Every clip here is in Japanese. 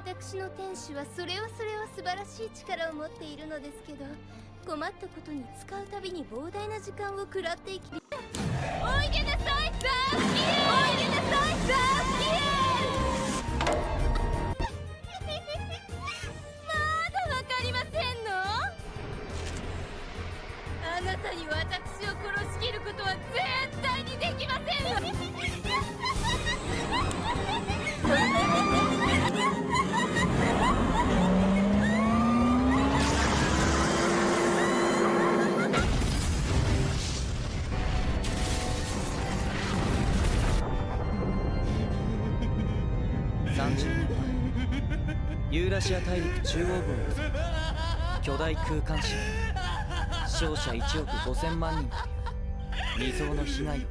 私の天使はそれはそれは素晴らしい力を持っているのですけど困ったことに使うたびに膨大な時間を食らっていきおいでなさいザースキおいでなさいザースキまだわかりませんの？あなたに私を殺しきることは絶対にできませんわユーラシア大陸中央部を巨大空間車死勝者1億5000万人。という未曾有の被害を引き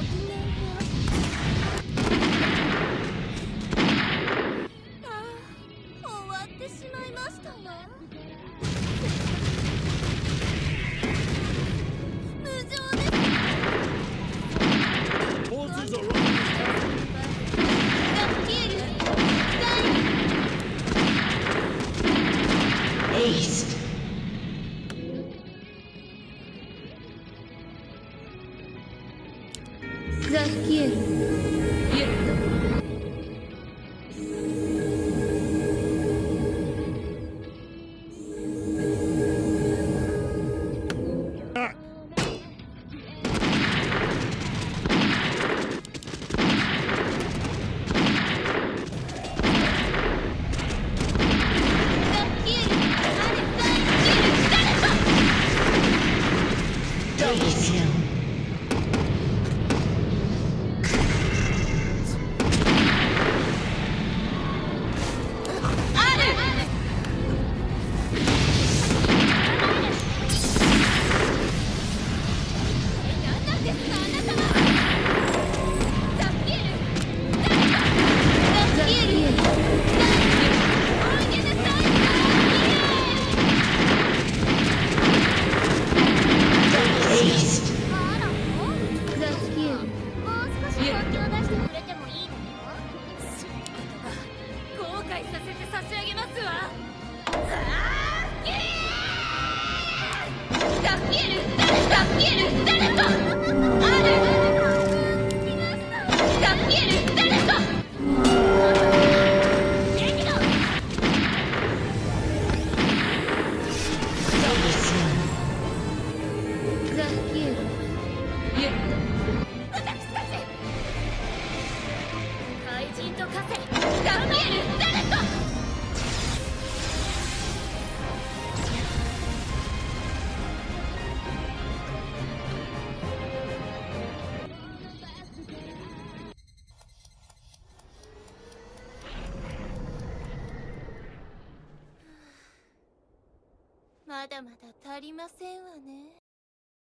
Golden Israel quiere. Y. Zachiero. Yeah. だまだ足りませんわね。